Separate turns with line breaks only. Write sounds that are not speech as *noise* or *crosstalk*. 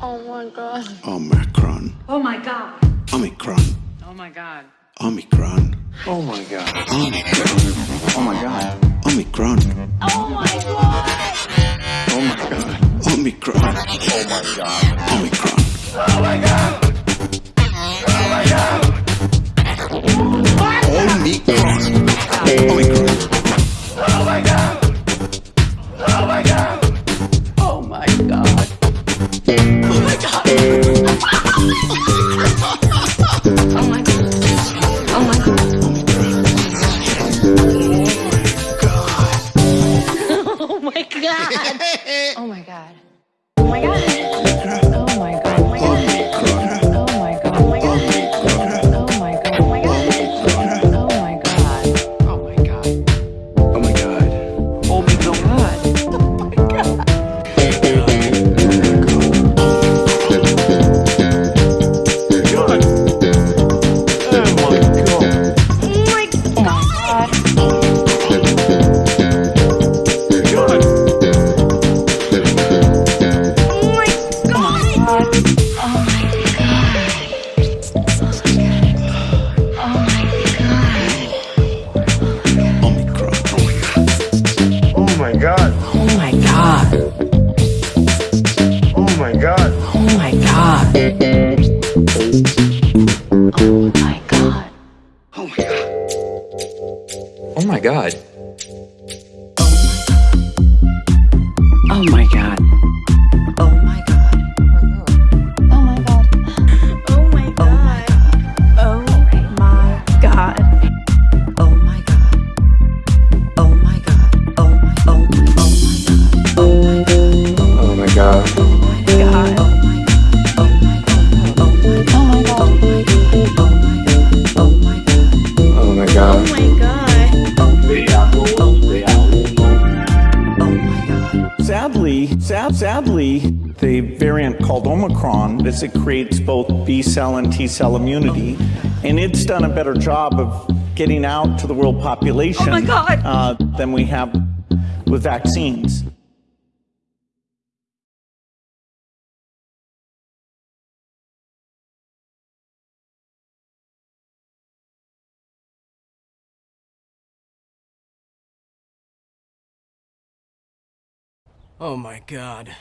Oh my god.
Omicron.
Oh my god.
Omicron.
Oh my god.
Omicron.
Oh my god.
Omicron.
Oh my god.
Omicron.
Oh my god.
Oh my god.
Omicron.
Oh my god.
Omicron. Omicron. *laughs*
Oh, *laughs*
oh my god. Oh my god. Oh my god. Oh my god. Oh my god. Oh my god. Oh my god. Oh my god. Oh my god.
Sadly, sad, sadly, the variant called Omicron, as it creates both B cell and T cell immunity, and it's done a better job of getting out to the world population
Oh
uh, than we have with vaccines.
Oh my god.